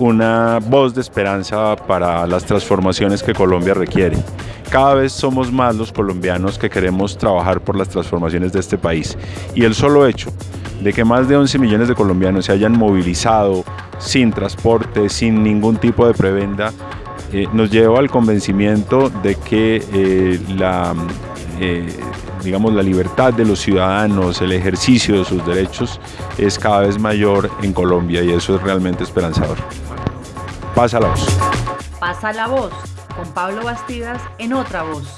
una voz de esperanza para las transformaciones que Colombia requiere. Cada vez somos más los colombianos que queremos trabajar por las transformaciones de este país. Y el solo hecho de que más de 11 millones de colombianos se hayan movilizado sin transporte, sin ningún tipo de prebenda, eh, nos lleva al convencimiento de que eh, la, eh, digamos, la libertad de los ciudadanos, el ejercicio de sus derechos es cada vez mayor en Colombia y eso es realmente esperanzador. Pasa la voz. Pasa la voz con Pablo Bastidas en otra voz.